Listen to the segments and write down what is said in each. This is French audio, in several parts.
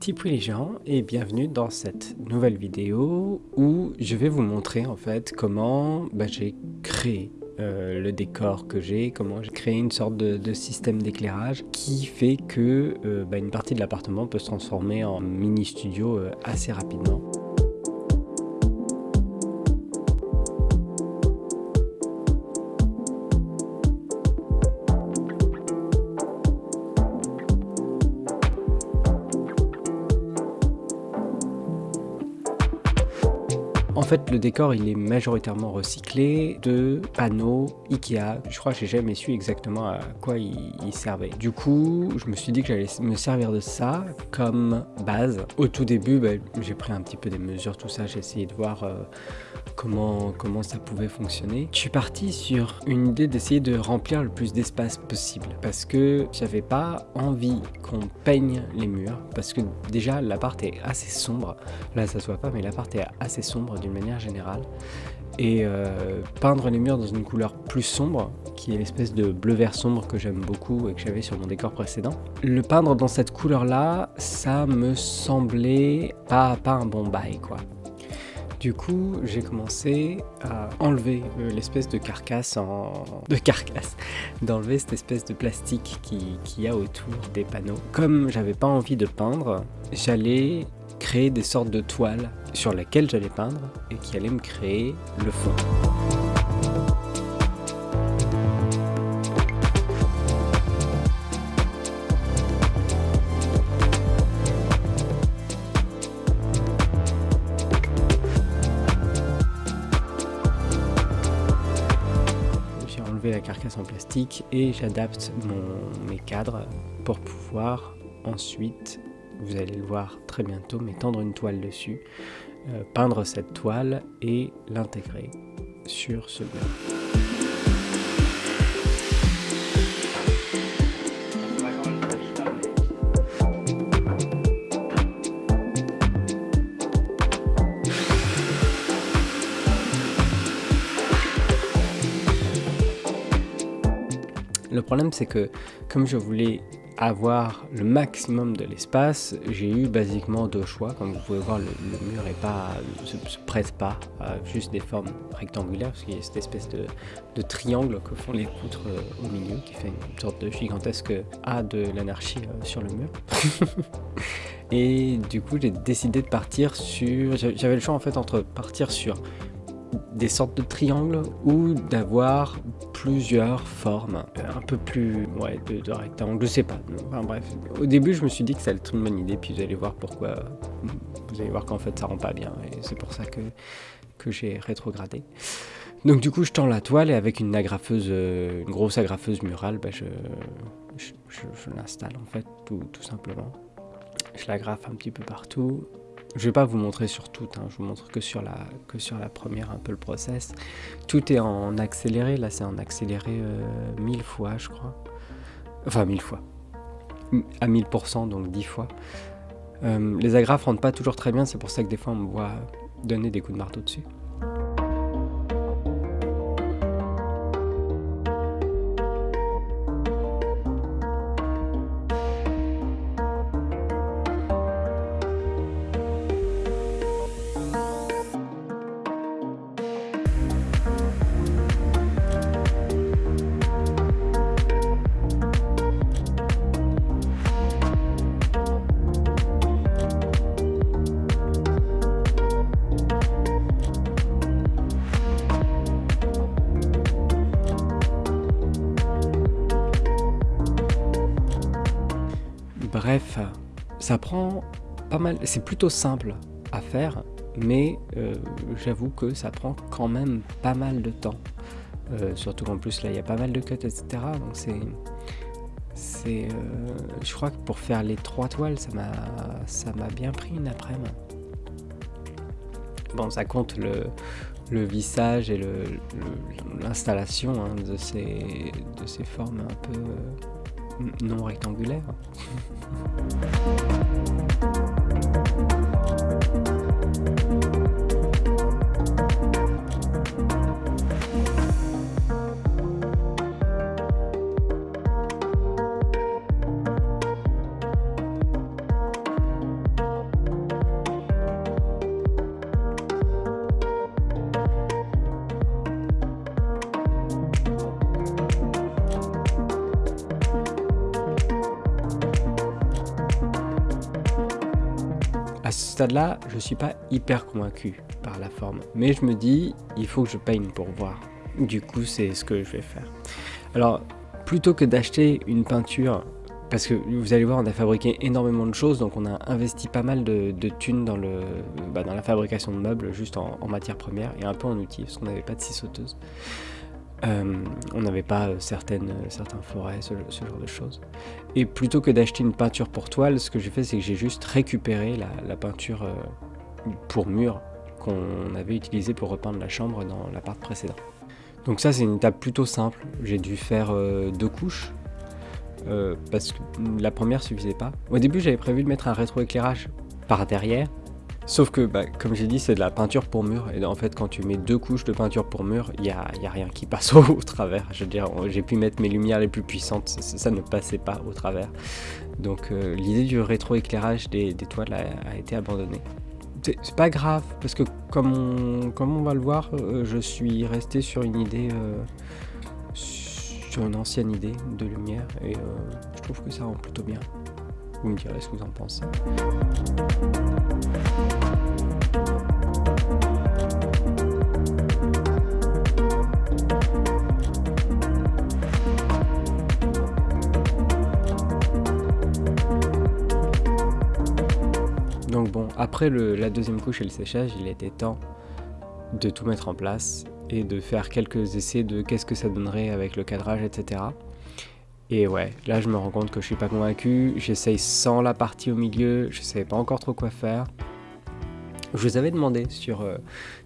Tipou les gens et bienvenue dans cette nouvelle vidéo où je vais vous montrer en fait comment bah, j'ai créé euh, le décor que j'ai, comment j'ai créé une sorte de, système d'éclairage qui fait que euh, bah, une partie de l'appartement peut se transformer en mini studio euh, assez rapidement. En fait, le décor, il est majoritairement recyclé de panneaux Ikea. Je crois que j'ai jamais su exactement à quoi il, servait. Du coup, je me suis dit que j'allais me servir de ça comme base. Au tout début, bah, j'ai pris un petit peu des mesures, tout ça. J'ai essayé de voir euh, comment, comment ça pouvait fonctionner. Je suis parti sur une idée d'essayer de remplir le plus d'espace possible parce que j'avais pas envie qu'on peigne les murs parce que déjà l'appart est assez sombre. Là, ça se voit pas, mais l'appart est assez sombre d'une manière générale. Et euh, peindre les murs dans une couleur plus sombre, qui est l'espèce de bleu-vert sombre que j'aime beaucoup et que j'avais sur mon décor précédent. Le peindre dans cette couleur-là, ça me semblait pas, pas un bon bail, quoi. Du coup, j'ai commencé à enlever euh, l'espèce de carcasse en... de carcasse, d'enlever cette espèce de plastique qui, a autour des panneaux. Comme j'avais pas envie de peindre, j'allais créer des sortes de toiles sur lesquelles j'allais peindre et qui allaient me créer le fond. J'ai enlevé la carcasse en plastique et j'adapte mes cadres pour pouvoir ensuite vous allez le voir très bientôt, mais tendre une toile dessus, euh, peindre cette toile et l'intégrer sur ce mur. Le problème c'est que comme je voulais avoir le maximum de l'espace, j'ai eu basiquement deux choix. Comme vous pouvez voir, le, mur est pas, se, se, presse pas à juste des formes rectangulaires, parce qu'il y a cette espèce de, triangle que font les poutres euh, au milieu, qui fait une sorte de gigantesque A de l'anarchie euh, sur le mur. Et du coup, j'ai décidé de partir sur... J'avais le choix en fait entre partir sur des sortes de triangles ou d'avoir plusieurs formes un peu plus ouais, de, de rectangles, je sais pas. Enfin bref, au début je me suis dit que ça allait être une bonne idée, puis vous allez voir pourquoi, vous allez voir qu'en fait ça rend pas bien, et c'est pour ça que, que j'ai rétrogradé. Donc du coup je tends la toile et avec une agrafeuse, une grosse agrafeuse murale, bah, je, je, je, l'installe en fait tout, tout simplement. Je l'agrafe un petit peu partout je vais pas vous montrer sur tout, hein. je vous montre que sur, la, que sur la première un peu le process. Tout est en accéléré, là c'est en accéléré euh, 1000 fois je crois. Enfin 1000 fois. À 1000% donc 10 fois. Euh, les agrafes rentrent pas toujours très bien, c'est pour ça que des fois on me voit donner des coups de marteau dessus. Ça prend pas mal, c'est plutôt simple à faire, mais euh, j'avoue que ça prend quand même pas mal de temps. Euh, surtout qu'en plus là il y a pas mal de cuts etc. Donc c'est... c'est euh, je crois que pour faire les trois toiles ça m'a ça m'a bien pris une après-midi. Bon ça compte le, le vissage et l'installation hein, de, ces, de ces formes un peu non rectangulaire. stade-là, je suis pas hyper convaincu par la forme. Mais je me dis, il faut que je peigne pour voir. Du coup, c'est ce que je vais faire. Alors, plutôt que d'acheter une peinture, parce que vous allez voir, on a fabriqué énormément de choses, donc on a investi pas mal de, thunes dans, le, bah, dans la fabrication de meubles, juste en, matière première et un peu en outils, parce qu'on n'avait pas de scie sauteuse. Euh, on n'avait pas euh, certaines, euh, certains forêts, ce, genre de choses. Et plutôt que d'acheter une peinture pour toile, ce que j'ai fait, c'est que j'ai juste récupéré la, peinture pour mur qu'on avait utilisée pour repeindre la chambre dans l'appart précédent. Donc ça, c'est une étape plutôt simple. J'ai dû faire deux couches, parce que la première suffisait pas. Au début, j'avais prévu de mettre un rétroéclairage par derrière, Sauf que, bah, comme j'ai dit, c'est de la peinture pour mur. Et en fait, quand tu mets deux couches de peinture pour mur, il n'y a, y a, rien qui passe au, travers. Je veux dire, j'ai pu mettre mes lumières les plus puissantes, ça, ne passait pas au travers. Donc euh, l'idée du rétroéclairage des, des toiles a, été abandonnée. C'est pas grave, parce que comme on, va le voir, euh, je suis resté sur une idée... Euh, sur une ancienne idée de lumière et je trouve que ça rend plutôt bien. Vous me direz ce que vous en pensez. Après la deuxième couche et le séchage, il était temps de tout mettre en place et de faire quelques essais de qu'est-ce que ça donnerait avec le cadrage, etc. Et ouais, là je me rends compte que je suis pas convaincu, j'essaye sans la partie au milieu, je savais pas encore trop quoi faire. Je vous avais demandé sur, euh,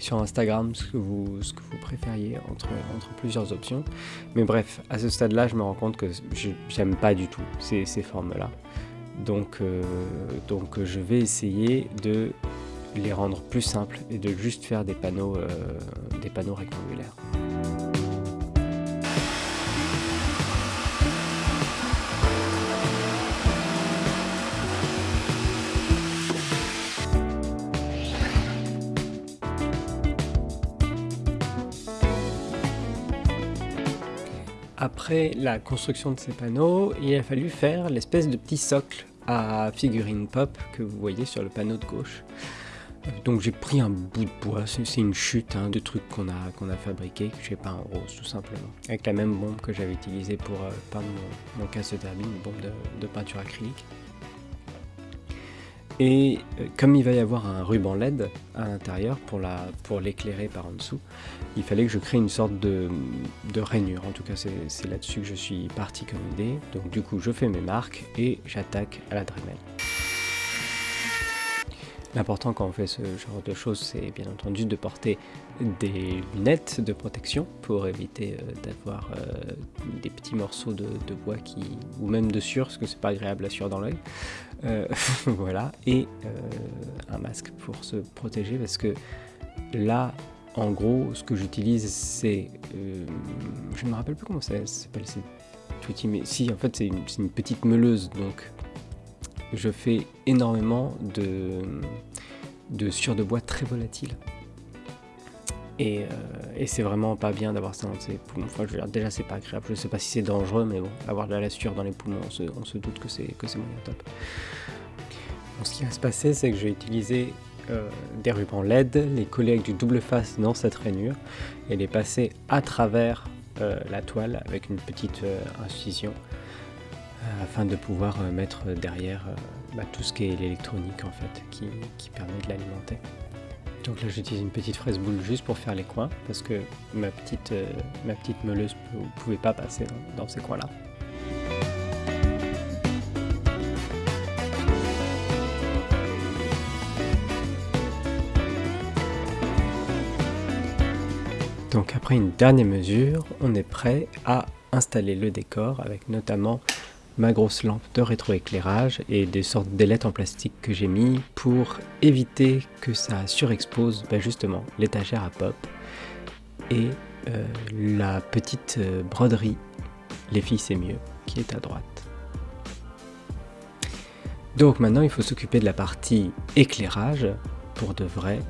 sur Instagram ce que, vous, préfériez entre, plusieurs options. Mais bref, à ce stade-là, je me rends compte que j'aime pas du tout ces, ces formes-là. Donc, euh, donc je vais essayer de les rendre plus simples et de juste faire des panneaux, euh, des panneaux rectangulaires. Après la construction de ces panneaux, il a fallu faire l'espèce de petit socle à figurine pop que vous voyez sur le panneau de gauche. Donc j'ai pris un bout de bois, c'est une chute hein, de trucs qu'on a, qu'on a fabriqué, que j'ai peint en rose tout simplement. Avec la même bombe que j'avais utilisée pour euh, peindre mon, mon casse de derby, une bombe de peinture acrylique. Et euh, comme il va y avoir un ruban LED à l'intérieur pour l'éclairer par en dessous, il fallait que je crée une sorte de, de rainure. En tout cas, c'est là-dessus que je suis parti comme idée. Donc du coup, je fais mes marques et j'attaque à la Dremel. L'important quand on fait ce genre de choses, c'est bien entendu de porter des lunettes de protection pour éviter euh, d'avoir euh, des petits morceaux de, bois qui, ou même de sueur, parce que c'est pas agréable à sueur dans l'œil. Euh, voilà, et un masque pour se protéger, parce que là, en gros, ce que j'utilise, c'est, je ne me rappelle plus comment ça s'appelle, c'est mais si, en fait, c'est une, petite meuleuse, donc je fais énormément de, de de bois très volatile. Euh, et, c'est vraiment pas bien d'avoir ça dans ses poumons. Déjà, c'est pas agréable. Je sais pas si c'est dangereux, mais bon, avoir de la sueur dans les poumons, on se, doute que c'est que c'est moyen top. ce qui va se passer, c'est que je vais utiliser euh, des rubans LED, les coller avec du double face dans cette rainure et les passer à travers euh, la toile avec une petite incision afin de pouvoir mettre derrière bah, tout ce qui est l'électronique en fait, qui, permet de l'alimenter. Donc là j'utilise une petite fraise boule juste pour faire les coins, parce que ma petite, euh, ma petite meuleuse ne pouvait pas passer dans, ces coins-là. Donc après une dernière mesure, on est prêt à installer le décor avec notamment ma grosse lampe de rétroéclairage et des sortes d'ailettes en plastique que j'ai mis pour éviter que ça surexpose bah, justement l'étagère à pop et euh, la petite euh, broderie Les filles c'est mieux qui est à droite. Donc maintenant il faut s'occuper de la partie éclairage pour de vrai.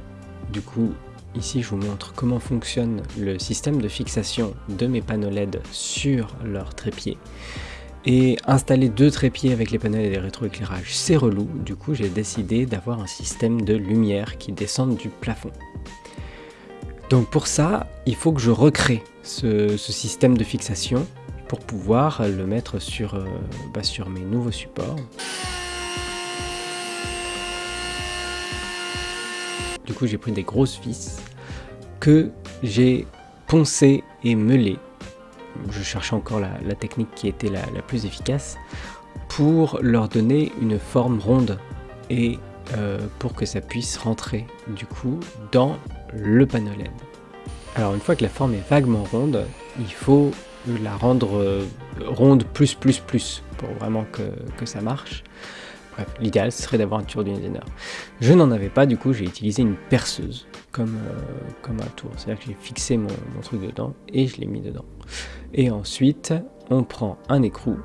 Du coup ici je vous montre comment fonctionne le système de fixation de mes panneaux LED sur leur trépied. Et installer deux trépieds avec les panels et les rétroéclairages, c'est relou. Du coup, j'ai décidé d'avoir un système de lumière qui descende du plafond. Donc pour ça, il faut que je recrée ce, système de fixation pour pouvoir le mettre sur, euh, bah, sur mes nouveaux supports. Du coup, j'ai pris des grosses vis que j'ai poncées et meulées. Je cherchais encore la, technique qui était la, plus efficace pour leur donner une forme ronde et euh, pour que ça puisse rentrer du coup dans le panneau LED. Alors une fois que la forme est vaguement ronde, il faut la rendre euh, ronde plus plus plus pour vraiment que, que ça marche. Bref, l'idéal serait d'avoir un tour du Je n'en avais pas, du coup j'ai utilisé une perceuse comme, euh, un tour. C'est-à-dire que j'ai fixé mon, truc dedans et je l'ai mis dedans. Et ensuite, on prend un écrou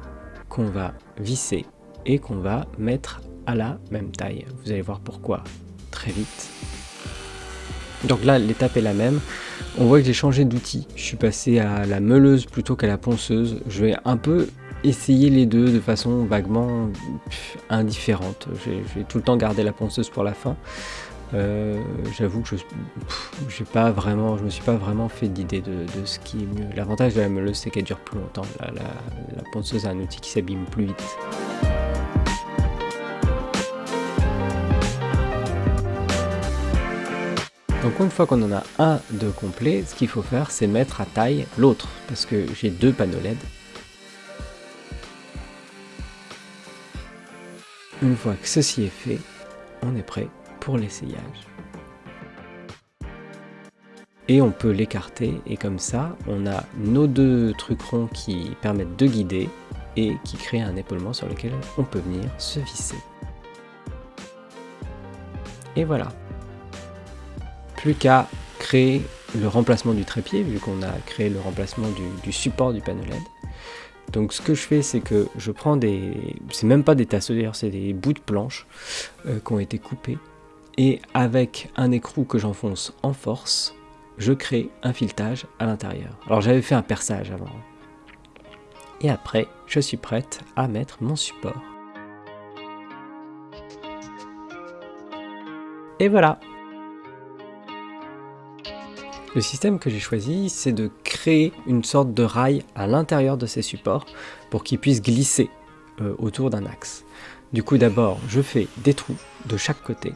qu'on va visser et qu'on va mettre à la même taille. Vous allez voir pourquoi très vite. Donc là, l'étape est la même. On voit que j'ai changé d'outil. Je suis passé à la meuleuse plutôt qu'à la ponceuse. Je vais un peu essayer les deux de façon vaguement indifférente. Je vais tout le temps garder la ponceuse pour la fin. Euh, j'avoue que je pas vraiment, je me suis pas vraiment fait d'idée de, ce qui est mieux. L'avantage de la meuleuse, c'est qu'elle dure plus longtemps. La, la ponceuse est un outil qui s'abîme plus vite. Donc une fois qu'on en a un de complet, ce qu'il faut faire c'est mettre à taille l'autre, parce que j'ai deux panneaux LED. Une fois que ceci est fait, on est prêt pour l'essayage. Et on peut l'écarter, et comme ça, on a nos deux trucs ronds qui permettent de guider, et qui créent un épaulement sur lequel on peut venir se visser. Et voilà, plus qu'à créer le remplacement du trépied, vu qu'on a créé le remplacement du, support du panneau LED. Donc ce que je fais, c'est que je prends des... C'est même pas des tasseaux d'ailleurs, c'est des bouts de planche euh, qui ont été coupés. Et avec un écrou que j'enfonce en force, je crée un filetage à l'intérieur. Alors j'avais fait un perçage avant. Et après, je suis prête à mettre mon support. Et voilà le système que j'ai choisi, c'est de créer une sorte de rail à l'intérieur de ces supports pour qu'ils puissent glisser euh, autour d'un axe. Du coup d'abord, je fais des trous de chaque côté.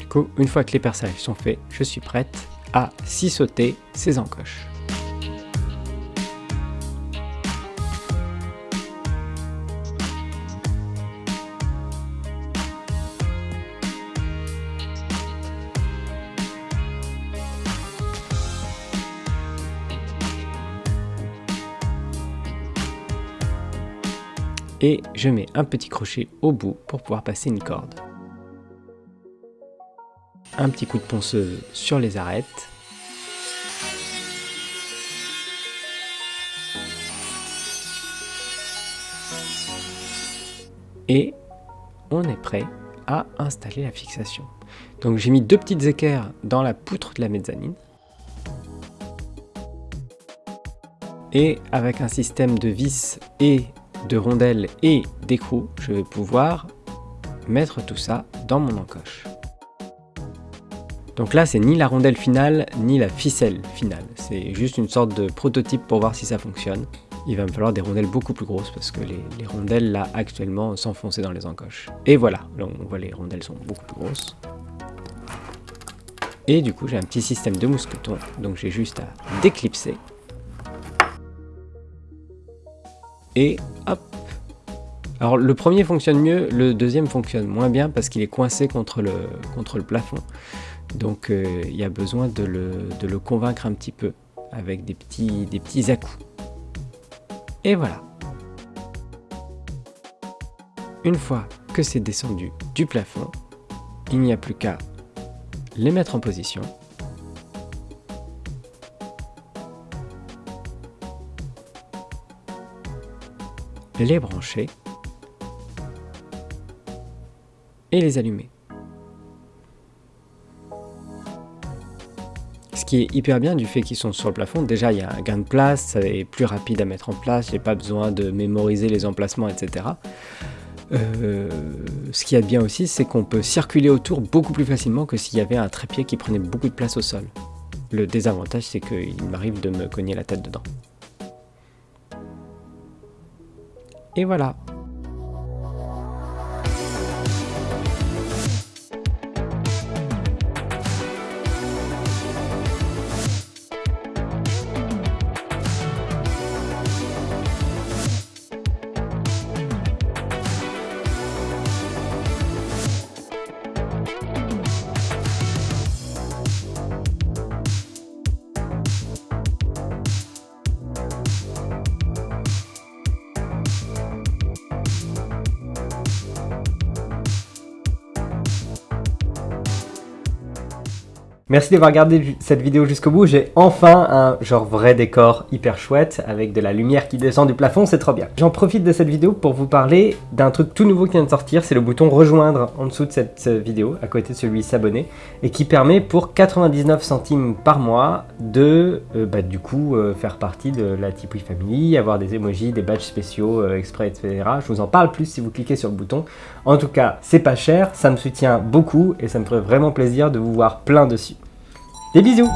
Du coup, une fois que les perçages sont faits, je suis prête à sauter ces encoches. Et je mets un petit crochet au bout pour pouvoir passer une corde. Un petit coup de ponceuse sur les arêtes. Et on est prêt à installer la fixation. Donc j'ai mis deux petites équerres dans la poutre de la mezzanine. Et avec un système de vis et de rondelles et d'écrou, je vais pouvoir mettre tout ça dans mon encoche. Donc là, c'est ni la rondelle finale, ni la ficelle finale. C'est juste une sorte de prototype pour voir si ça fonctionne. Il va me falloir des rondelles beaucoup plus grosses parce que les, rondelles, là, actuellement, s'enfonçaient dans les encoches. Et voilà, on voit les rondelles sont beaucoup plus grosses. Et du coup, j'ai un petit système de mousqueton, donc j'ai juste à déclipser et hop alors le premier fonctionne mieux, le deuxième fonctionne moins bien parce qu'il est coincé contre le, contre le plafond. Donc euh, il y a besoin de le, convaincre un petit peu avec des petits, des petits à-coups. Et voilà. Une fois que c'est descendu du plafond, il n'y a plus qu'à les mettre en position les brancher et les allumer. Ce qui est hyper bien du fait qu'ils sont sur le plafond, déjà il y a un gain de place, ça plus rapide à mettre en place, j'ai pas besoin de mémoriser les emplacements, etc. Euh, ce qui est bien aussi, c'est qu'on peut circuler autour beaucoup plus facilement que s'il y avait un trépied qui prenait beaucoup de place au sol. Le désavantage, c'est qu'il m'arrive de me cogner la tête dedans. Et voilà, Merci d'avoir regardé cette vidéo jusqu'au bout. J'ai enfin un genre vrai décor hyper chouette avec de la lumière qui descend du plafond, c'est trop bien. J'en profite de cette vidéo pour vous parler d'un truc tout nouveau qui vient de sortir. C'est le bouton rejoindre en dessous de cette vidéo, à côté de celui s'abonner, et qui permet pour 99 centimes par mois de, euh, bah, du coup, euh, faire partie de la Tipeee Family, avoir des emojis, des badges spéciaux euh, exprès, etc. Je vous en parle plus si vous cliquez sur le bouton. En tout cas, c'est pas cher, ça me soutient beaucoup et ça me ferait vraiment plaisir de vous voir plein dessus. Des bisous.